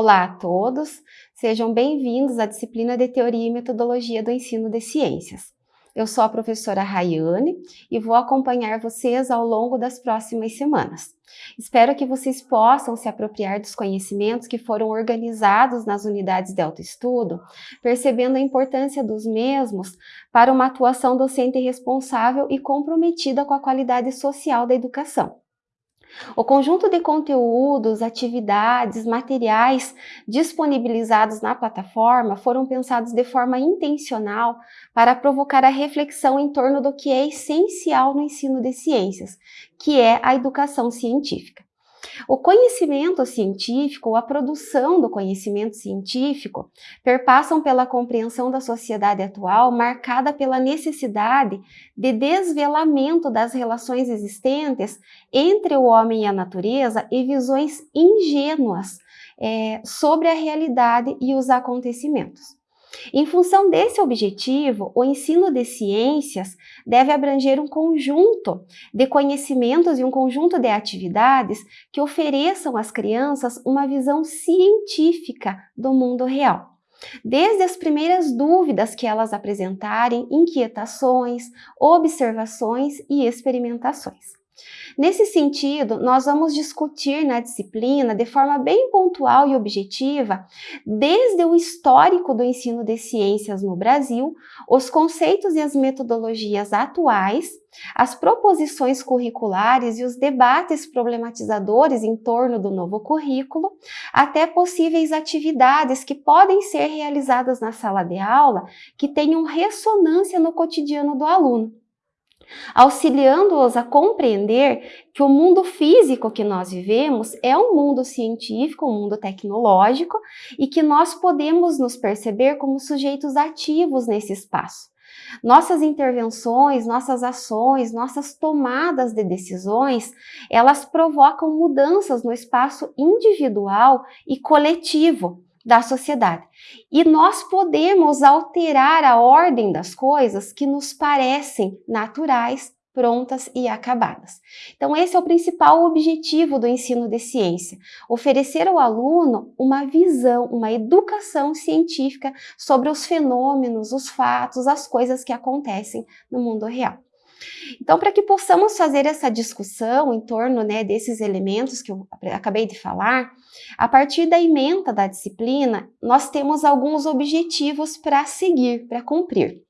Olá a todos, sejam bem-vindos à disciplina de Teoria e Metodologia do Ensino de Ciências. Eu sou a professora Rayane e vou acompanhar vocês ao longo das próximas semanas. Espero que vocês possam se apropriar dos conhecimentos que foram organizados nas unidades de autoestudo, percebendo a importância dos mesmos para uma atuação docente responsável e comprometida com a qualidade social da educação. O conjunto de conteúdos, atividades, materiais disponibilizados na plataforma foram pensados de forma intencional para provocar a reflexão em torno do que é essencial no ensino de ciências, que é a educação científica. O conhecimento científico, a produção do conhecimento científico, perpassam pela compreensão da sociedade atual marcada pela necessidade de desvelamento das relações existentes entre o homem e a natureza e visões ingênuas é, sobre a realidade e os acontecimentos. Em função desse objetivo, o ensino de ciências deve abranger um conjunto de conhecimentos e um conjunto de atividades que ofereçam às crianças uma visão científica do mundo real. Desde as primeiras dúvidas que elas apresentarem, inquietações, observações e experimentações. Nesse sentido, nós vamos discutir na disciplina de forma bem pontual e objetiva, desde o histórico do ensino de ciências no Brasil, os conceitos e as metodologias atuais, as proposições curriculares e os debates problematizadores em torno do novo currículo, até possíveis atividades que podem ser realizadas na sala de aula que tenham ressonância no cotidiano do aluno auxiliando-os a compreender que o mundo físico que nós vivemos é um mundo científico, um mundo tecnológico e que nós podemos nos perceber como sujeitos ativos nesse espaço. Nossas intervenções, nossas ações, nossas tomadas de decisões, elas provocam mudanças no espaço individual e coletivo, da sociedade. E nós podemos alterar a ordem das coisas que nos parecem naturais, prontas e acabadas. Então esse é o principal objetivo do ensino de ciência, oferecer ao aluno uma visão, uma educação científica sobre os fenômenos, os fatos, as coisas que acontecem no mundo real. Então, para que possamos fazer essa discussão em torno né, desses elementos que eu acabei de falar, a partir da ementa da disciplina, nós temos alguns objetivos para seguir, para cumprir.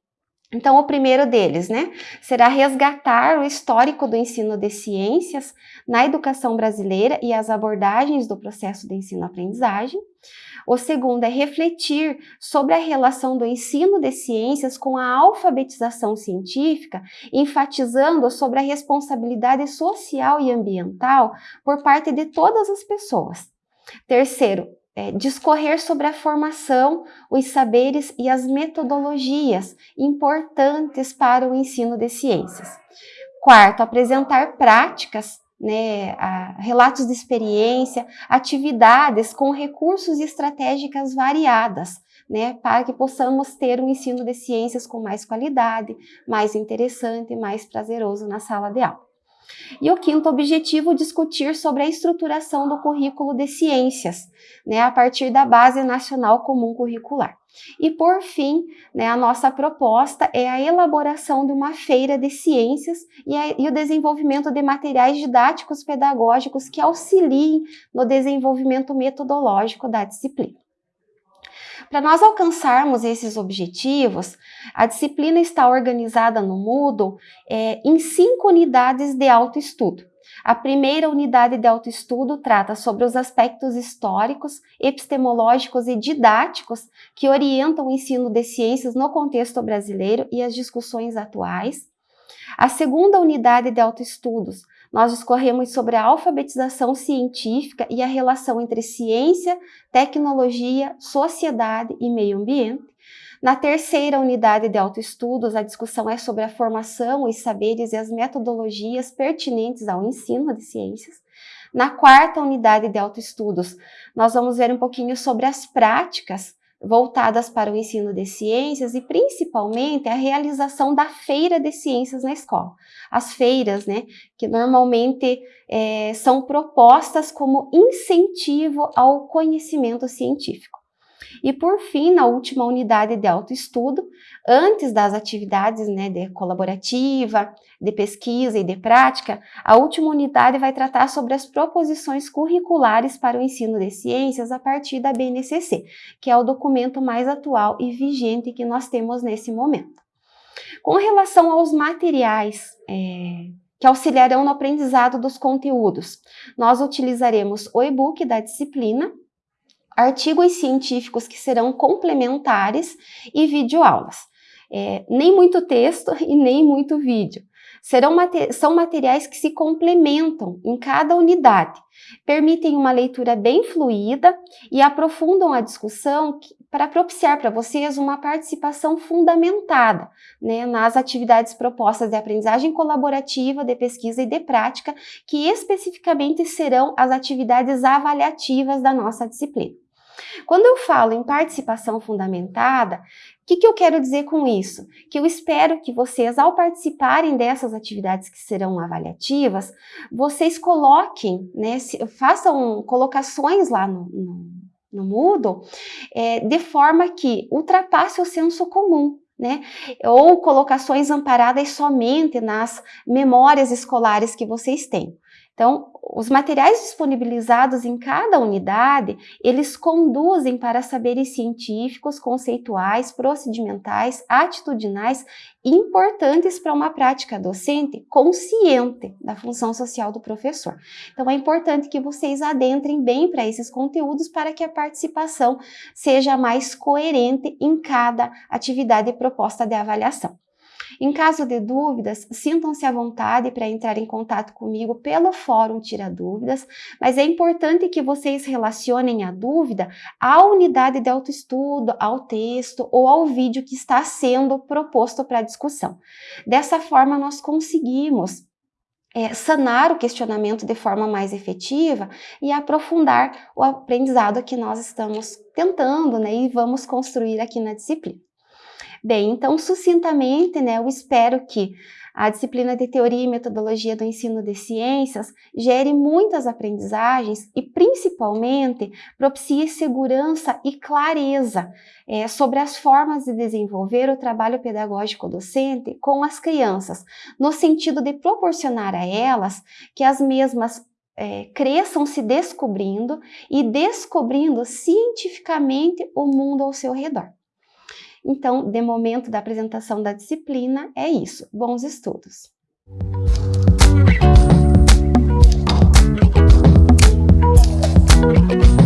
Então, o primeiro deles, né, será resgatar o histórico do ensino de ciências na educação brasileira e as abordagens do processo de ensino-aprendizagem. O segundo é refletir sobre a relação do ensino de ciências com a alfabetização científica, enfatizando sobre a responsabilidade social e ambiental por parte de todas as pessoas. Terceiro, é, discorrer sobre a formação, os saberes e as metodologias importantes para o ensino de ciências. Quarto, apresentar práticas, né, relatos de experiência, atividades com recursos e estratégicas variadas, né, para que possamos ter um ensino de ciências com mais qualidade, mais interessante e mais prazeroso na sala de aula. E o quinto objetivo, discutir sobre a estruturação do currículo de ciências, né, a partir da Base Nacional Comum Curricular. E por fim, né, a nossa proposta é a elaboração de uma feira de ciências e, a, e o desenvolvimento de materiais didáticos pedagógicos que auxiliem no desenvolvimento metodológico da disciplina. Para nós alcançarmos esses objetivos, a disciplina está organizada no Moodle é, em cinco unidades de autoestudo. A primeira unidade de autoestudo trata sobre os aspectos históricos, epistemológicos e didáticos que orientam o ensino de ciências no contexto brasileiro e as discussões atuais. A segunda unidade de autoestudos nós discorremos sobre a alfabetização científica e a relação entre ciência, tecnologia, sociedade e meio ambiente. Na terceira unidade de autoestudos, a discussão é sobre a formação, os saberes e as metodologias pertinentes ao ensino de ciências. Na quarta unidade de autoestudos, nós vamos ver um pouquinho sobre as práticas voltadas para o ensino de ciências e principalmente a realização da feira de ciências na escola. As feiras, né, que normalmente é, são propostas como incentivo ao conhecimento científico. E por fim, na última unidade de autoestudo, antes das atividades né, de colaborativa, de pesquisa e de prática, a última unidade vai tratar sobre as proposições curriculares para o ensino de ciências a partir da BNCC, que é o documento mais atual e vigente que nós temos nesse momento. Com relação aos materiais é, que auxiliarão no aprendizado dos conteúdos, nós utilizaremos o e-book da disciplina, artigos científicos que serão complementares e videoaulas. É, nem muito texto e nem muito vídeo. Serão são materiais que se complementam em cada unidade, permitem uma leitura bem fluida e aprofundam a discussão para propiciar para vocês uma participação fundamentada né, nas atividades propostas de aprendizagem colaborativa, de pesquisa e de prática, que especificamente serão as atividades avaliativas da nossa disciplina. Quando eu falo em participação fundamentada, o que, que eu quero dizer com isso? Que eu espero que vocês, ao participarem dessas atividades que serão avaliativas, vocês coloquem, né, façam colocações lá no, no, no Moodle, é, de forma que ultrapasse o senso comum. Né? Ou colocações amparadas somente nas memórias escolares que vocês têm. Então, os materiais disponibilizados em cada unidade, eles conduzem para saberes científicos, conceituais, procedimentais, atitudinais, importantes para uma prática docente consciente da função social do professor. Então, é importante que vocês adentrem bem para esses conteúdos para que a participação seja mais coerente em cada atividade proposta de avaliação. Em caso de dúvidas, sintam-se à vontade para entrar em contato comigo pelo Fórum Tira Dúvidas, mas é importante que vocês relacionem a dúvida à unidade de autoestudo, ao texto ou ao vídeo que está sendo proposto para discussão. Dessa forma, nós conseguimos é, sanar o questionamento de forma mais efetiva e aprofundar o aprendizado que nós estamos tentando né, e vamos construir aqui na disciplina. Bem, então, sucintamente, né, eu espero que a disciplina de Teoria e Metodologia do Ensino de Ciências gere muitas aprendizagens e, principalmente, propicie segurança e clareza é, sobre as formas de desenvolver o trabalho pedagógico docente com as crianças, no sentido de proporcionar a elas que as mesmas é, cresçam se descobrindo e descobrindo cientificamente o mundo ao seu redor. Então, de momento da apresentação da disciplina, é isso. Bons estudos! Música